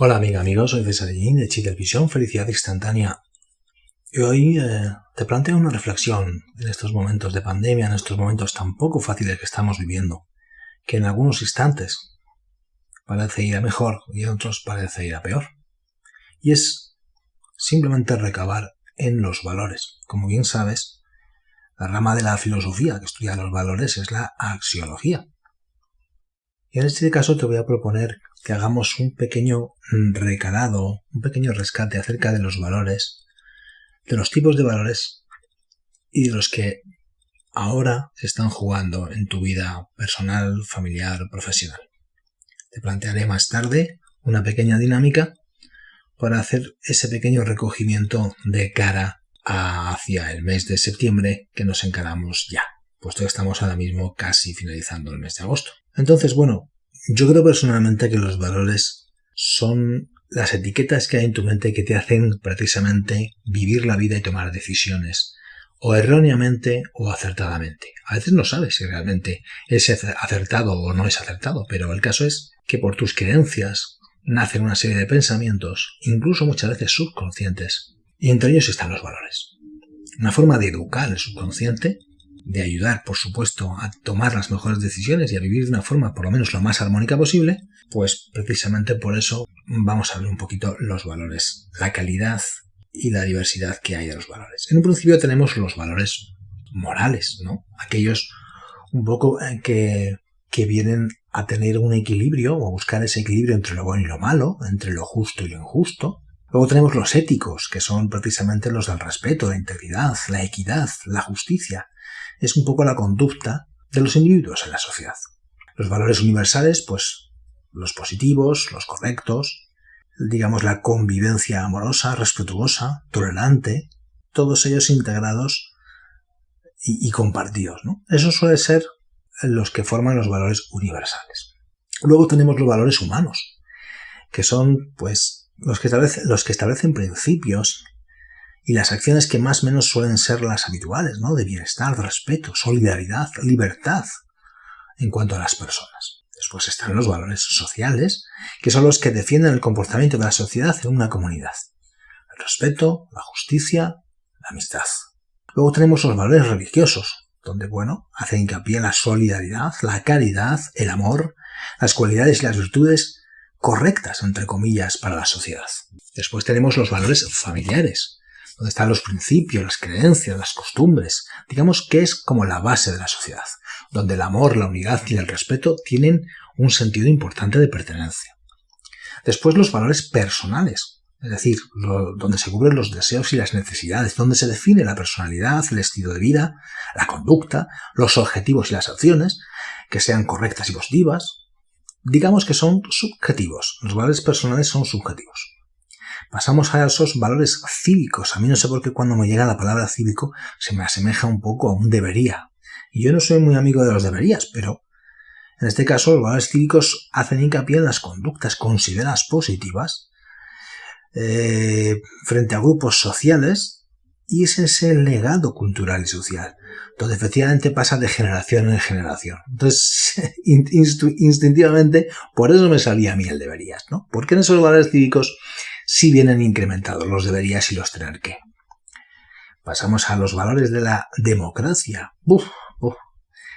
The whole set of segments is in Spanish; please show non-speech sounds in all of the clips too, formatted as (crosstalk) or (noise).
Hola amiga, amigos, soy César de Chitelevisión, Felicidad Instantánea. Y hoy eh, te planteo una reflexión en estos momentos de pandemia, en estos momentos tan poco fáciles que estamos viviendo, que en algunos instantes parece ir a mejor y en otros parece ir a peor. Y es simplemente recabar en los valores. Como bien sabes, la rama de la filosofía que estudia los valores es la axiología. Y en este caso te voy a proponer que hagamos un pequeño recalado, un pequeño rescate acerca de los valores, de los tipos de valores y de los que ahora se están jugando en tu vida personal, familiar, profesional. Te plantearé más tarde una pequeña dinámica para hacer ese pequeño recogimiento de cara hacia el mes de septiembre que nos encaramos ya, puesto que estamos ahora mismo casi finalizando el mes de agosto. Entonces, bueno, yo creo personalmente que los valores son las etiquetas que hay en tu mente que te hacen precisamente vivir la vida y tomar decisiones, o erróneamente o acertadamente. A veces no sabes si realmente es acertado o no es acertado, pero el caso es que por tus creencias nacen una serie de pensamientos, incluso muchas veces subconscientes, y entre ellos están los valores. Una forma de educar el subconsciente de ayudar, por supuesto, a tomar las mejores decisiones y a vivir de una forma por lo menos lo más armónica posible, pues precisamente por eso vamos a ver un poquito los valores, la calidad y la diversidad que hay de los valores. En un principio tenemos los valores morales, ¿no? Aquellos un poco eh, que, que vienen a tener un equilibrio o a buscar ese equilibrio entre lo bueno y lo malo, entre lo justo y lo injusto. Luego tenemos los éticos, que son precisamente los del respeto, la integridad, la equidad, la justicia, es un poco la conducta de los individuos en la sociedad. Los valores universales, pues los positivos, los correctos, digamos la convivencia amorosa, respetuosa, tolerante, todos ellos integrados y, compartidos. ¿no? Eso suele ser los que forman los valores universales. Luego tenemos los valores humanos, que son pues los que los que establecen principios, y las acciones que más o menos suelen ser las habituales, ¿no? De bienestar, respeto, solidaridad, libertad en cuanto a las personas. Después están los valores sociales, que son los que defienden el comportamiento de la sociedad en una comunidad. El respeto, la justicia, la amistad. Luego tenemos los valores religiosos, donde, bueno, hacen hincapié en la solidaridad, la caridad, el amor, las cualidades y las virtudes correctas, entre comillas, para la sociedad. Después tenemos los valores familiares, donde están los principios, las creencias, las costumbres, digamos que es como la base de la sociedad, donde el amor, la unidad y el respeto tienen un sentido importante de pertenencia. Después los valores personales, es decir, donde se cubren los deseos y las necesidades, donde se define la personalidad, el estilo de vida, la conducta, los objetivos y las acciones, que sean correctas y positivas. Digamos que son subjetivos, los valores personales son subjetivos. Pasamos a esos valores cívicos. A mí no sé por qué cuando me llega la palabra cívico se me asemeja un poco a un debería. Y yo no soy muy amigo de los deberías, pero en este caso los valores cívicos hacen hincapié en las conductas consideradas positivas eh, frente a grupos sociales y es ese legado cultural y social, donde efectivamente pasa de generación en generación. Entonces, (laughs) instintivamente, por eso me salía a mí el deberías, ¿no? Porque en esos valores cívicos si vienen incrementados los deberías y los tener que. Pasamos a los valores de la democracia.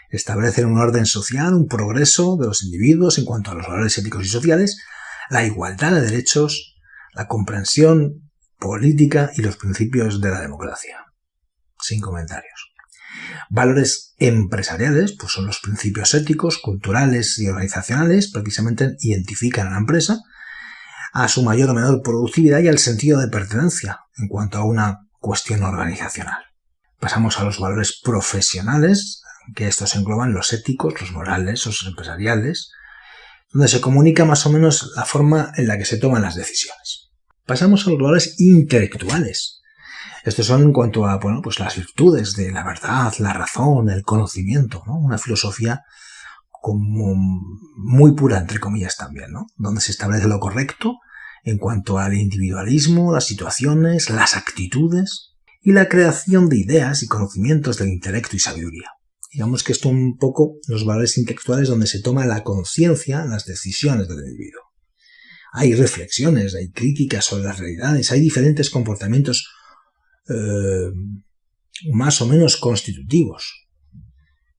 Establecen un orden social, un progreso de los individuos en cuanto a los valores éticos y sociales, la igualdad de derechos, la comprensión política y los principios de la democracia. Sin comentarios. Valores empresariales, pues son los principios éticos, culturales y organizacionales, precisamente identifican a la empresa a su mayor o menor productividad y al sentido de pertenencia en cuanto a una cuestión organizacional. Pasamos a los valores profesionales, que estos engloban los éticos, los morales, los empresariales, donde se comunica más o menos la forma en la que se toman las decisiones. Pasamos a los valores intelectuales. Estos son en cuanto a bueno, pues las virtudes de la verdad, la razón, el conocimiento, una filosofía como muy pura, entre comillas también, ¿no? Donde se establece lo correcto en cuanto al individualismo, las situaciones, las actitudes y la creación de ideas y conocimientos del intelecto y sabiduría. Digamos que esto un poco los valores intelectuales donde se toma la conciencia, las decisiones del individuo. hay reflexiones, hay críticas sobre las realidades, hay diferentes comportamientos eh, más o menos constitutivos.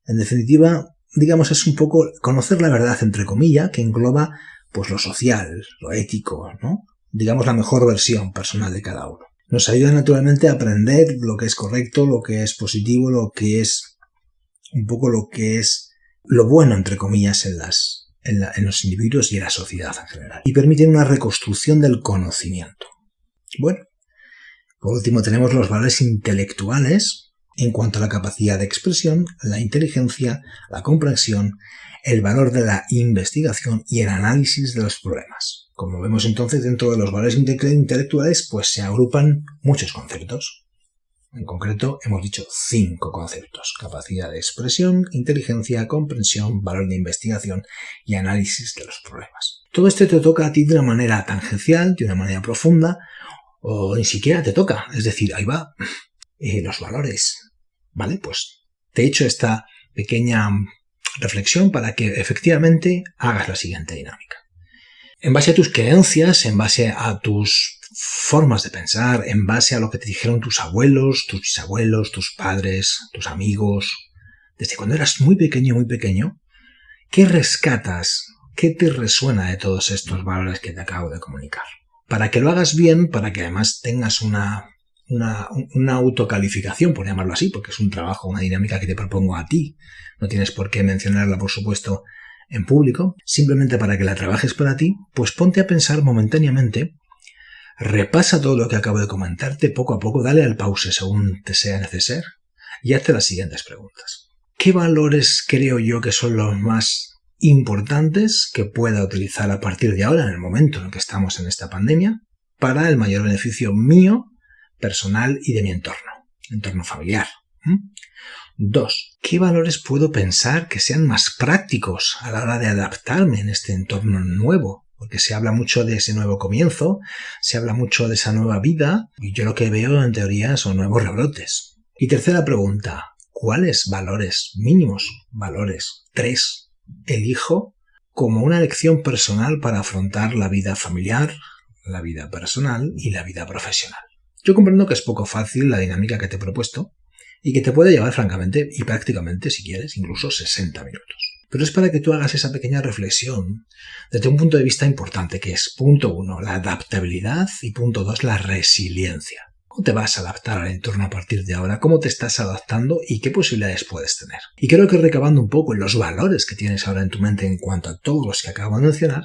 En definitiva, digamos, es un poco conocer la verdad, entre comillas, que engloba pues lo social, lo ético, ¿no? Digamos la mejor versión personal de cada uno. Nos ayuda naturalmente a aprender lo que es correcto, lo que es positivo, lo que es un poco lo que es lo bueno, entre comillas, en, las, en, en los individuos y en la sociedad en general. Y permiten una reconstrucción del conocimiento. Bueno, por último tenemos los valores intelectuales, en cuanto a la capacidad de expresión, la inteligencia, la comprensión, el valor de la investigación y el análisis de los problemas. Como vemos entonces dentro de los valores intelectuales pues se agrupan muchos conceptos. En concreto hemos dicho cinco conceptos. Capacidad de expresión, inteligencia, comprensión, valor de investigación y análisis de los problemas. Todo esto te toca a ti de una manera tangencial, de una manera profunda, o ni siquiera te toca. Es decir, ahí va, eh, los valores. ¿Vale? Pues te he hecho esta pequeña reflexión para que efectivamente hagas la siguiente dinámica. En base a tus creencias, en base a tus formas de pensar, en base a lo que te dijeron tus abuelos, tus bisabuelos, tus padres, tus amigos, desde cuando eras muy pequeño, muy pequeño, ¿qué rescatas? ¿Qué te resuena de todos estos valores que te acabo de comunicar? Para que lo hagas bien, para que además tengas una una, autocalificación, por llamarlo así, porque es un trabajo, una dinámica que te propongo a ti. No tienes por qué mencionarla, por supuesto, en público. Simplemente para que la trabajes para ti, pues ponte a pensar momentáneamente, repasa todo lo que acabo de comentarte poco a poco, dale al pause según te sea necesario y hazte las siguientes preguntas. ¿Qué valores creo yo que son los más importantes que pueda utilizar a partir de ahora, en el momento en el que estamos en esta pandemia, para el mayor beneficio mío personal y de mi entorno, entorno familiar. Dos, ¿qué valores puedo pensar que sean más prácticos a la hora de adaptarme en este entorno nuevo? Porque se habla mucho de ese nuevo comienzo, se habla mucho de esa nueva vida, y yo lo que veo en teoría son nuevos rebrotes. Y tercera pregunta, ¿cuáles valores mínimos, valores tres, elijo como una lección personal para afrontar la vida familiar, la vida personal y la vida profesional? Yo comprendo que es poco fácil la dinámica que te he propuesto y que te puede llevar francamente y prácticamente, si quieres, incluso 60 minutos. Pero es para que tú hagas esa pequeña reflexión desde un punto de vista importante, que es punto uno, la adaptabilidad y punto dos, la resiliencia. ¿Cómo te vas a adaptar al entorno a partir de ahora? ¿Cómo te estás adaptando y qué posibilidades puedes tener? Y creo que recabando un poco en los valores que tienes ahora en tu mente en cuanto a todos los que acabo de mencionar,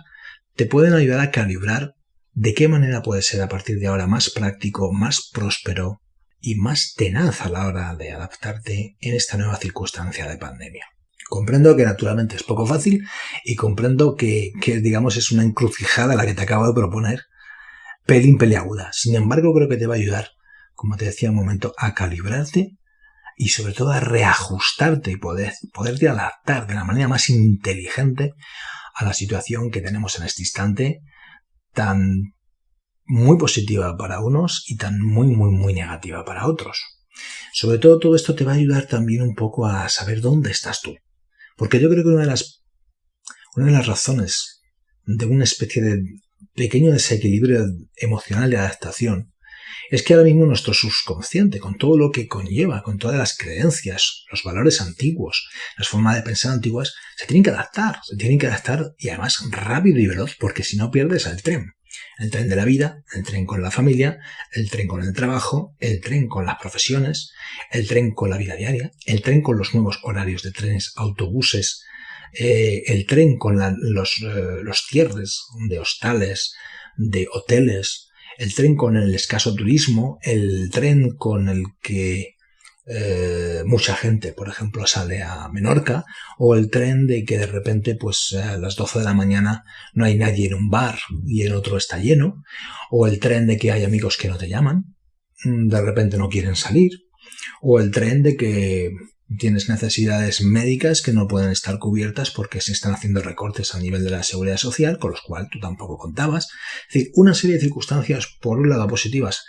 te pueden ayudar a calibrar de qué manera puede ser a partir de ahora más práctico, más próspero y más tenaz a la hora de adaptarte en esta nueva circunstancia de pandemia. Comprendo que naturalmente es poco fácil y comprendo que, digamos, es una encrucijada la que te acabo de proponer, pelín peliaguda. Sin embargo, creo que te va a ayudar, como te decía un momento, a calibrarte y sobre todo a reajustarte y poder, poderte adaptar de la manera más inteligente a la situación que tenemos en este instante tan muy positiva para unos y tan muy, muy, muy negativa para otros. Sobre todo todo esto te va a ayudar también un poco a saber dónde estás tú. Porque yo creo que una de las, una de las razones de una especie de pequeño desequilibrio emocional de adaptación es que ahora mismo nuestro subconsciente, con todo lo que conlleva, con todas las creencias, los valores antiguos, las formas de pensar antiguas, se tienen que adaptar, se tienen que adaptar y además rápido y veloz, porque si no pierdes el tren. El tren de la vida, el tren con la familia, el tren con el trabajo, el tren con las profesiones, el tren con la vida diaria, el tren con los nuevos horarios de trenes, autobuses, eh, el tren con los, eh, los cierres de hostales, de hoteles, el tren con el escaso turismo, el tren con el que eh, mucha gente, por ejemplo, sale a Menorca, o el tren de que de repente, pues a las 12 de la mañana no hay nadie en un bar y en otro está lleno, o el tren de que hay amigos que no te llaman, mm, de repente no quieren salir, o el tren de que tienes necesidades médicas que no pueden estar cubiertas porque se están haciendo recortes a nivel de la seguridad social, con los cuales tú tampoco contabas. Es decir, una serie de circunstancias, por un lado, positivas,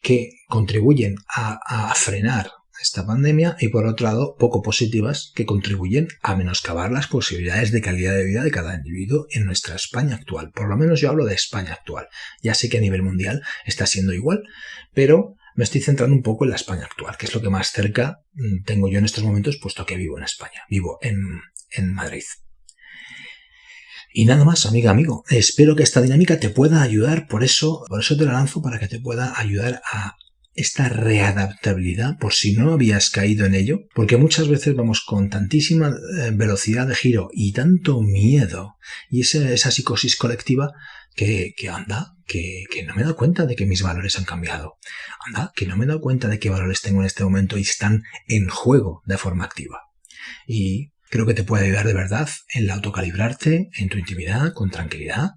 que contribuyen a, frenar esta pandemia y por otro lado poco positivas que contribuyen a menoscabar las posibilidades de calidad de vida de cada individuo en nuestra España actual. Por lo menos yo hablo de España actual. Ya sé que a nivel mundial está siendo igual, pero me estoy centrando un poco en la España actual, que es lo que más cerca mm, tengo yo en estos momentos, puesto que vivo en España, vivo en, en Madrid. Y nada más, amiga, amigo. Espero que esta dinámica te pueda ayudar, por eso, por eso te la lanzo para que te pueda ayudar a esta readaptabilidad por si no habías caído en ello, porque muchas veces vamos con tantísima eh, velocidad de giro y tanto miedo y esa, psicosis colectiva que, anda, que, que, no me he dado cuenta de que mis valores han cambiado. Anda, que no me he dado cuenta de qué valores tengo en este momento y están en juego de forma activa. Y creo que te puede ayudar de verdad en la autocalibrarte, en tu intimidad, con tranquilidad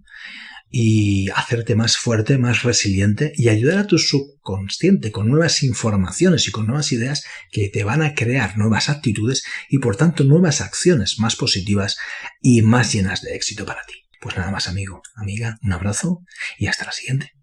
y hacerte más fuerte, más resiliente y ayudar a tu subconsciente con nuevas informaciones y con nuevas ideas que te van a crear nuevas actitudes y por tanto nuevas acciones más positivas y más llenas de éxito para ti. Pues nada más amigo, amiga, un abrazo y hasta la siguiente.